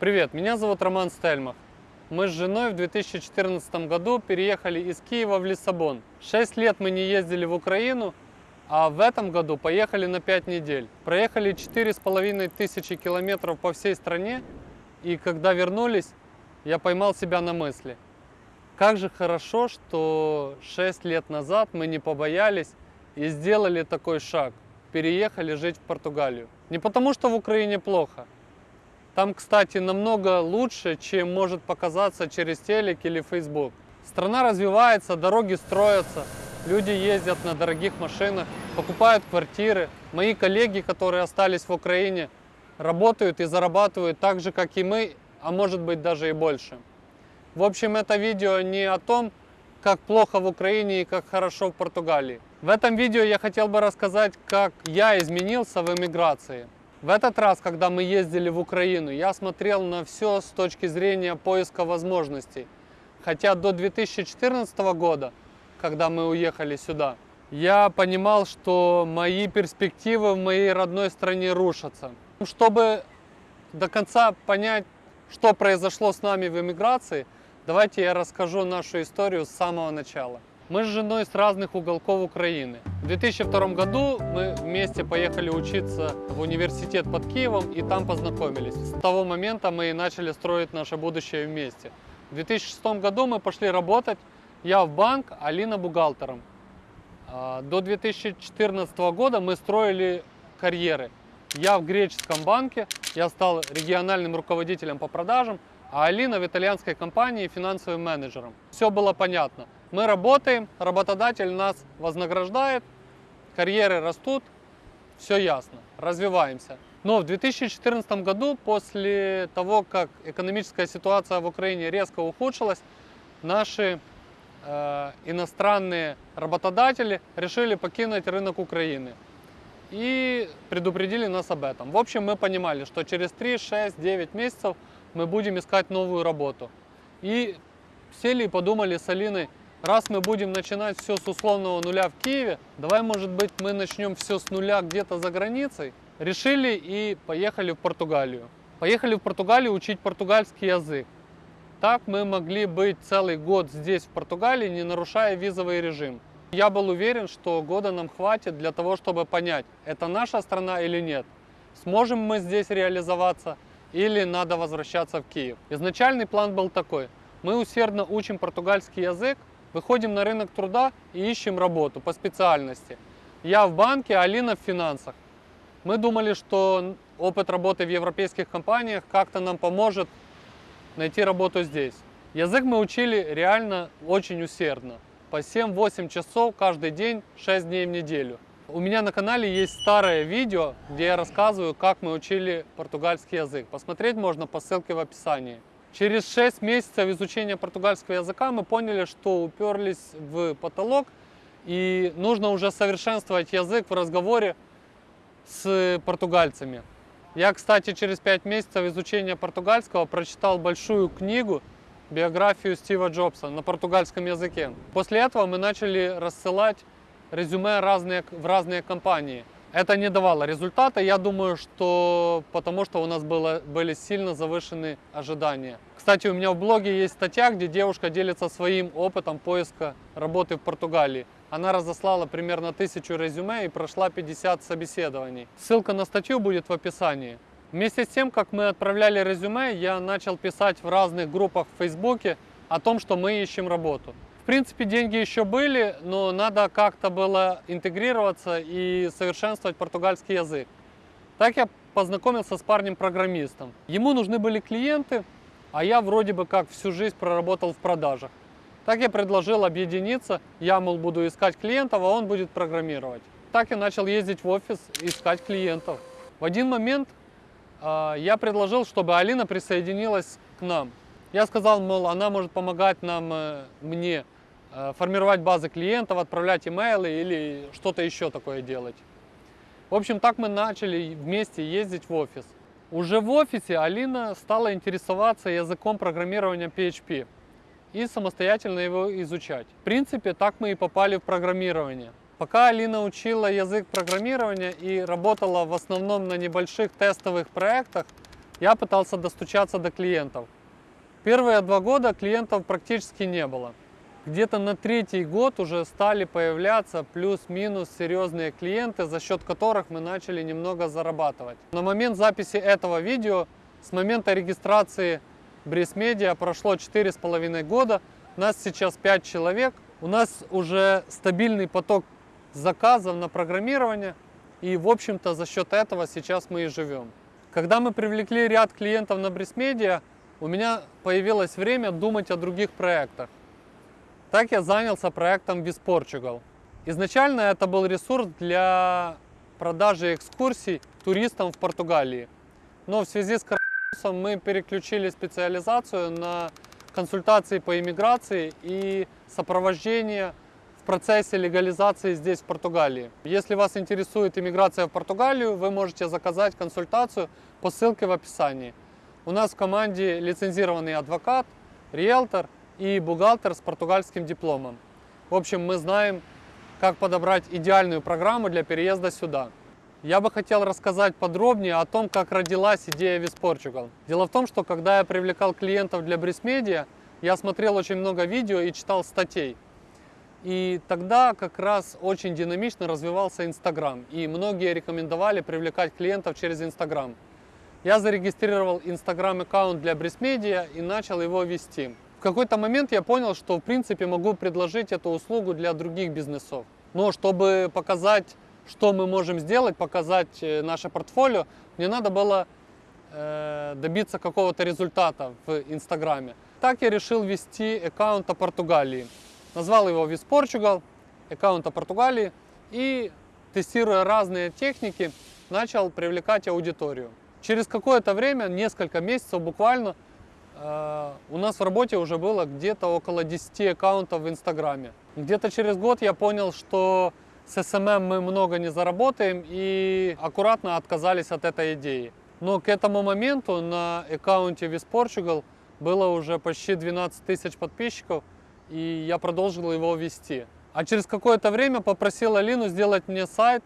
Привет, меня зовут Роман Стельмах. Мы с женой в 2014 году переехали из Киева в Лиссабон. Шесть лет мы не ездили в Украину, а в этом году поехали на 5 недель. Проехали четыре с половиной тысячи километров по всей стране, и когда вернулись, я поймал себя на мысли. Как же хорошо, что 6 лет назад мы не побоялись и сделали такой шаг. Переехали жить в Португалию. Не потому, что в Украине плохо, там, кстати, намного лучше, чем может показаться через телек или Facebook. Страна развивается, дороги строятся, люди ездят на дорогих машинах, покупают квартиры. Мои коллеги, которые остались в Украине, работают и зарабатывают так же, как и мы, а может быть даже и больше. В общем, это видео не о том, как плохо в Украине и как хорошо в Португалии. В этом видео я хотел бы рассказать, как я изменился в эмиграции. В этот раз, когда мы ездили в Украину, я смотрел на все с точки зрения поиска возможностей. Хотя до 2014 года, когда мы уехали сюда, я понимал, что мои перспективы в моей родной стране рушатся. Чтобы до конца понять, что произошло с нами в эмиграции, давайте я расскажу нашу историю с самого начала. Мы с женой с разных уголков Украины. В 2002 году мы вместе поехали учиться в университет под Киевом и там познакомились. С того момента мы и начали строить наше будущее вместе. В 2006 году мы пошли работать, я в банк, Алина бухгалтером. А, до 2014 года мы строили карьеры. Я в греческом банке, я стал региональным руководителем по продажам, а Алина в итальянской компании финансовым менеджером. Все было понятно. Мы работаем, работодатель нас вознаграждает, карьеры растут, все ясно, развиваемся. Но в 2014 году, после того, как экономическая ситуация в Украине резко ухудшилась, наши э, иностранные работодатели решили покинуть рынок Украины и предупредили нас об этом. В общем, мы понимали, что через 3, 6, 9 месяцев мы будем искать новую работу. И сели и подумали с Алиной, раз мы будем начинать все с условного нуля в Киеве, давай, может быть, мы начнем все с нуля где-то за границей. Решили и поехали в Португалию. Поехали в Португалию учить португальский язык. Так мы могли быть целый год здесь, в Португалии, не нарушая визовый режим. Я был уверен, что года нам хватит для того, чтобы понять, это наша страна или нет. Сможем мы здесь реализоваться или надо возвращаться в Киев. Изначальный план был такой. Мы усердно учим португальский язык, выходим на рынок труда и ищем работу по специальности. Я в банке, Алина в финансах. Мы думали, что опыт работы в европейских компаниях как-то нам поможет найти работу здесь. Язык мы учили реально очень усердно. По 7-8 часов каждый день, 6 дней в неделю. У меня на канале есть старое видео, где я рассказываю, как мы учили португальский язык. Посмотреть можно по ссылке в описании. Через 6 месяцев изучения португальского языка мы поняли, что уперлись в потолок и нужно уже совершенствовать язык в разговоре с португальцами. Я, кстати, через 5 месяцев изучения португальского прочитал большую книгу, биографию Стива Джобса на португальском языке. После этого мы начали рассылать резюме разные, в разные компании. Это не давало результата, я думаю, что потому что у нас было, были сильно завышены ожидания. Кстати, у меня в блоге есть статья, где девушка делится своим опытом поиска работы в Португалии. Она разослала примерно тысячу резюме и прошла 50 собеседований. Ссылка на статью будет в описании. Вместе с тем, как мы отправляли резюме, я начал писать в разных группах в Фейсбуке о том, что мы ищем работу. В принципе, деньги еще были, но надо как-то было интегрироваться и совершенствовать португальский язык. Так я познакомился с парнем-программистом. Ему нужны были клиенты, а я вроде бы как всю жизнь проработал в продажах. Так я предложил объединиться, я, мол, буду искать клиентов, а он будет программировать. Так я начал ездить в офис, искать клиентов. В один момент э, я предложил, чтобы Алина присоединилась к нам. Я сказал, мол, она может помогать нам, э, мне, э, формировать базы клиентов, отправлять имейлы или что-то еще такое делать. В общем, так мы начали вместе ездить в офис. Уже в офисе Алина стала интересоваться языком программирования PHP и самостоятельно его изучать. В принципе, так мы и попали в программирование. Пока Алина учила язык программирования и работала в основном на небольших тестовых проектах, я пытался достучаться до клиентов. Первые два года клиентов практически не было. Где-то на третий год уже стали появляться плюс-минус серьезные клиенты, за счет которых мы начали немного зарабатывать. На момент записи этого видео, с момента регистрации Бриз Медиа прошло 4,5 года, нас сейчас 5 человек, у нас уже стабильный поток заказов на программирование, и в общем-то за счет этого сейчас мы и живем. Когда мы привлекли ряд клиентов на Бриз Медиа, у меня появилось время думать о других проектах. Так я занялся проектом Viz Portugal. Изначально это был ресурс для продажи экскурсий туристам в Португалии. Но в связи с коронавирусом мы переключили специализацию на консультации по иммиграции и сопровождение в процессе легализации здесь, в Португалии. Если вас интересует иммиграция в Португалию, вы можете заказать консультацию по ссылке в описании. У нас в команде лицензированный адвокат, риэлтор – и бухгалтер с португальским дипломом. В общем, мы знаем, как подобрать идеальную программу для переезда сюда. Я бы хотел рассказать подробнее о том, как родилась идея Viz Portugal. Дело в том, что когда я привлекал клиентов для Брисмедиа, я смотрел очень много видео и читал статей. И тогда как раз очень динамично развивался Инстаграм, и многие рекомендовали привлекать клиентов через Инстаграм. Я зарегистрировал Инстаграм аккаунт для Брисмедиа и начал его вести. В какой-то момент я понял, что в принципе могу предложить эту услугу для других бизнесов. Но чтобы показать, что мы можем сделать, показать э, наше портфолио, мне надо было э, добиться какого-то результата в Инстаграме. Так я решил вести аккаунт о Португалии. Назвал его Portugal, аккаунт о Португалии и тестируя разные техники, начал привлекать аудиторию. Через какое-то время, несколько месяцев буквально, Э, у нас в работе уже было где-то около 10 аккаунтов в Инстаграме. Где-то через год я понял, что с SMM мы много не заработаем и аккуратно отказались от этой идеи. Но к этому моменту на аккаунте Portugal было уже почти 12 тысяч подписчиков, и я продолжил его вести. А через какое-то время попросил Алину сделать мне сайт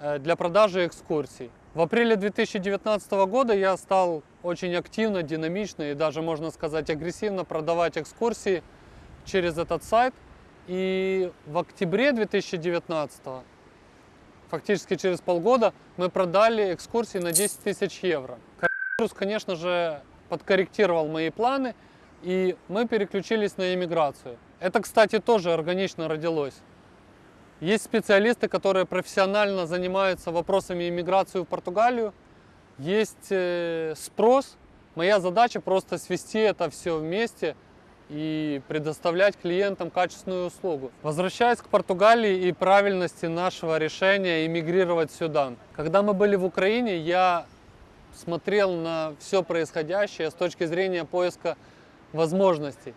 э, для продажи экскурсий. В апреле 2019 года я стал очень активно, динамично и даже, можно сказать, агрессивно продавать экскурсии через этот сайт. И в октябре 2019, фактически через полгода, мы продали экскурсии на 10 тысяч евро. Коронавирус, конечно же, подкорректировал мои планы, и мы переключились на иммиграцию. Это, кстати, тоже органично родилось. Есть специалисты, которые профессионально занимаются вопросами иммиграции в Португалию. Есть э, спрос. Моя задача просто свести это все вместе и предоставлять клиентам качественную услугу. Возвращаясь к Португалии и правильности нашего решения иммигрировать сюда. Когда мы были в Украине, я смотрел на все происходящее с точки зрения поиска возможностей.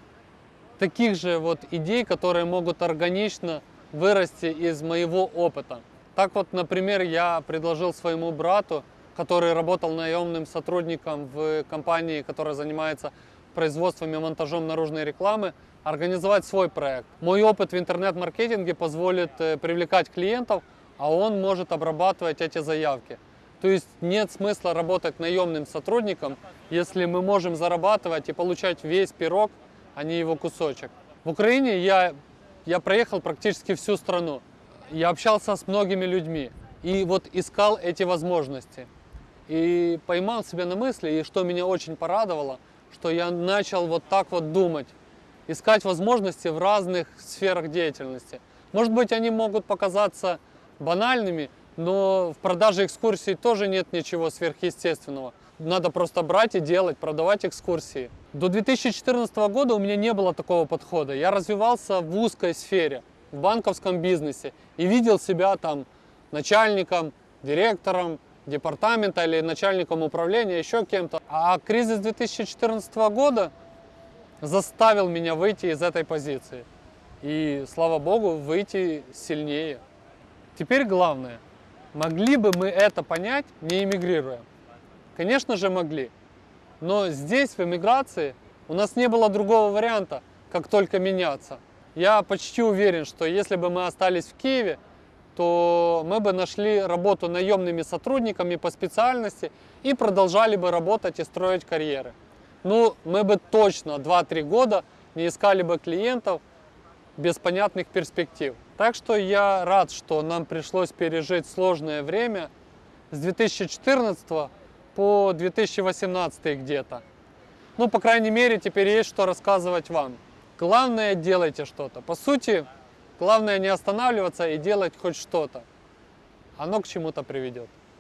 Таких же вот идей, которые могут органично вырасти из моего опыта. Так вот, например, я предложил своему брату, который работал наемным сотрудником в компании, которая занимается производством и монтажом наружной рекламы, организовать свой проект. Мой опыт в интернет-маркетинге позволит э, привлекать клиентов, а он может обрабатывать эти заявки. То есть нет смысла работать наемным сотрудником, если мы можем зарабатывать и получать весь пирог, а не его кусочек. В Украине я я проехал практически всю страну. Я общался с многими людьми и вот искал эти возможности. И поймал себя на мысли, и что меня очень порадовало, что я начал вот так вот думать, искать возможности в разных сферах деятельности. Может быть, они могут показаться банальными, но в продаже экскурсий тоже нет ничего сверхъестественного. Надо просто брать и делать, продавать экскурсии. До 2014 года у меня не было такого подхода. Я развивался в узкой сфере, в банковском бизнесе и видел себя там начальником, директором департамента или начальником управления, еще кем-то. А кризис 2014 года заставил меня выйти из этой позиции. И, слава богу, выйти сильнее. Теперь главное, могли бы мы это понять, не эмигрируя? Конечно же могли. Но здесь, в эмиграции, у нас не было другого варианта, как только меняться. Я почти уверен, что если бы мы остались в Киеве, то мы бы нашли работу наемными сотрудниками по специальности и продолжали бы работать и строить карьеры. Ну, мы бы точно 2-3 года не искали бы клиентов без понятных перспектив. Так что я рад, что нам пришлось пережить сложное время с 2014 по 2018 где-то. Ну, по крайней мере, теперь есть что рассказывать вам. Главное, делайте что-то. По сути, главное не останавливаться и делать хоть что-то. Оно к чему-то приведет.